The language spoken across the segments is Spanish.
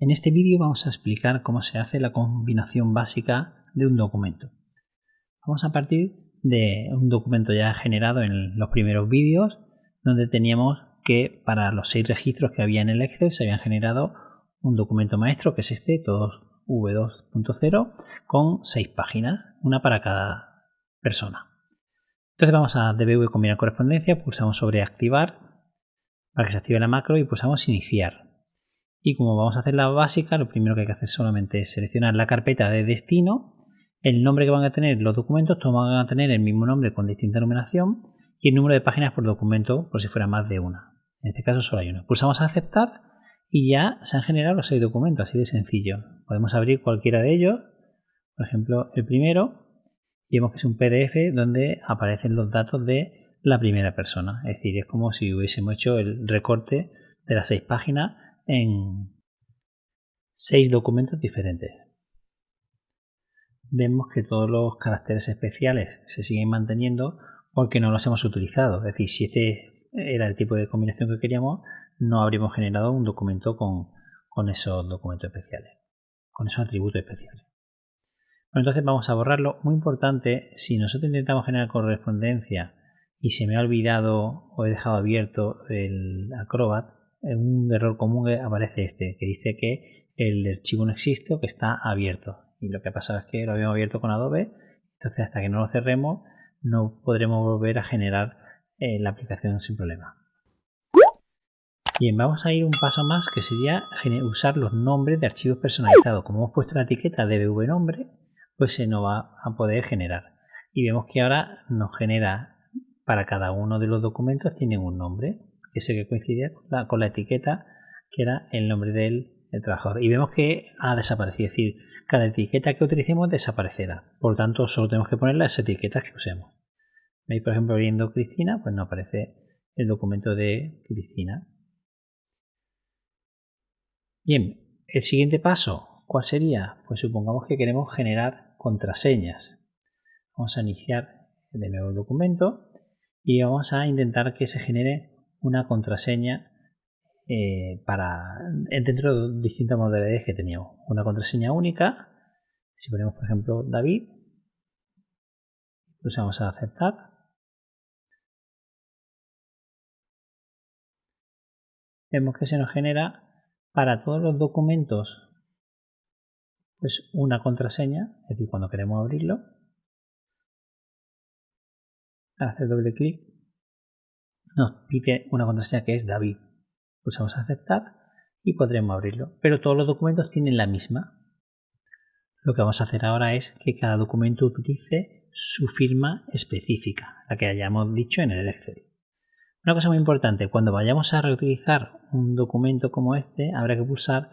En este vídeo vamos a explicar cómo se hace la combinación básica de un documento. Vamos a partir de un documento ya generado en los primeros vídeos donde teníamos que para los seis registros que había en el Excel se habían generado un documento maestro que es este, todos v2.0 con seis páginas, una para cada persona. Entonces vamos a dbv combinar correspondencia, pulsamos sobre activar para que se active la macro y pulsamos iniciar. Y como vamos a hacer la básica, lo primero que hay que hacer solamente es seleccionar la carpeta de destino, el nombre que van a tener los documentos, todos van a tener el mismo nombre con distinta numeración y el número de páginas por documento por si fuera más de una. En este caso solo hay una. Pulsamos a aceptar y ya se han generado los seis documentos, así de sencillo. Podemos abrir cualquiera de ellos, por ejemplo el primero, y vemos que es un PDF donde aparecen los datos de la primera persona. Es decir, es como si hubiésemos hecho el recorte de las seis páginas en seis documentos diferentes. Vemos que todos los caracteres especiales se siguen manteniendo porque no los hemos utilizado. Es decir, si este era el tipo de combinación que queríamos, no habríamos generado un documento con, con esos documentos especiales, con esos atributos especiales. Bueno, entonces vamos a borrarlo. Muy importante, si nosotros intentamos generar correspondencia y se me ha olvidado o he dejado abierto el Acrobat, un error común aparece este, que dice que el archivo no existe o que está abierto. Y lo que ha pasado es que lo habíamos abierto con Adobe, entonces hasta que no lo cerremos no podremos volver a generar eh, la aplicación sin problema. Bien, vamos a ir un paso más que sería usar los nombres de archivos personalizados. Como hemos puesto la etiqueta de nombre, pues se nos va a poder generar. Y vemos que ahora nos genera para cada uno de los documentos tiene un nombre ese que coincide con la, etiqueta que era el nombre del, trabajador. Y vemos que ha desaparecido, es decir, cada etiqueta que utilicemos desaparecerá. Por tanto, solo tenemos que poner las etiquetas que usemos. ¿Veis, por ejemplo, abriendo Cristina? Pues no aparece el documento de Cristina. Bien, el siguiente paso, ¿cuál sería? Pues supongamos que queremos generar contraseñas. Vamos a iniciar de nuevo el documento y vamos a intentar que se genere una contraseña eh, para dentro de distintas modalidades que teníamos. Una contraseña única, si ponemos por ejemplo David, pulsamos a aceptar. Vemos que se nos genera para todos los documentos pues una contraseña, es decir, cuando queremos abrirlo, al hacer doble clic nos pide una contraseña que es David. Pulsamos aceptar y podremos abrirlo. Pero todos los documentos tienen la misma. Lo que vamos a hacer ahora es que cada documento utilice su firma específica, la que hayamos dicho en el Excel. Una cosa muy importante, cuando vayamos a reutilizar un documento como este, habrá que pulsar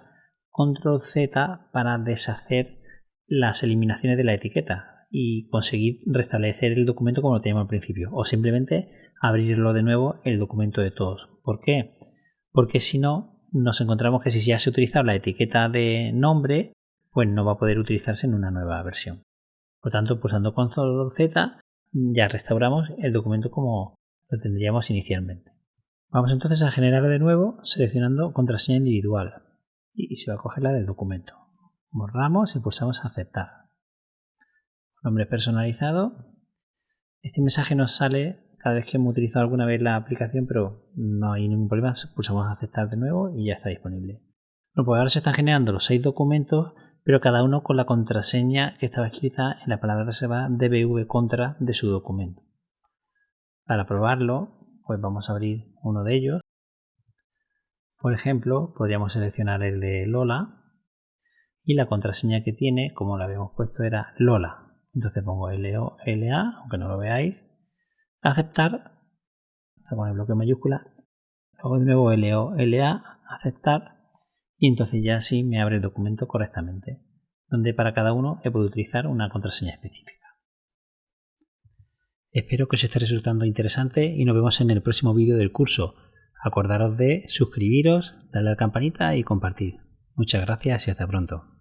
Control Z para deshacer las eliminaciones de la etiqueta y conseguir restablecer el documento como lo teníamos al principio o simplemente abrirlo de nuevo el documento de todos. ¿Por qué? Porque si no nos encontramos que si ya se ha utilizado la etiqueta de nombre pues no va a poder utilizarse en una nueva versión. Por tanto, pulsando Control Z ya restauramos el documento como lo tendríamos inicialmente. Vamos entonces a generar de nuevo seleccionando contraseña individual y se va a coger la del documento. Borramos y pulsamos aceptar nombre personalizado. Este mensaje nos sale cada vez que hemos utilizado alguna vez la aplicación, pero no hay ningún problema. Pulsamos aceptar de nuevo y ya está disponible. Bueno, pues ahora se están generando los seis documentos, pero cada uno con la contraseña que estaba escrita en la palabra reservada dbv contra de su documento. Para probarlo, pues vamos a abrir uno de ellos. Por ejemplo, podríamos seleccionar el de Lola y la contraseña que tiene, como la habíamos puesto, era Lola. Entonces pongo LA, aunque no lo veáis. Aceptar, con el bloque mayúscula. Luego de nuevo LA, aceptar. Y entonces ya sí me abre el documento correctamente. Donde para cada uno he podido utilizar una contraseña específica. Espero que os esté resultando interesante y nos vemos en el próximo vídeo del curso. Acordaros de suscribiros, darle a la campanita y compartir. Muchas gracias y hasta pronto.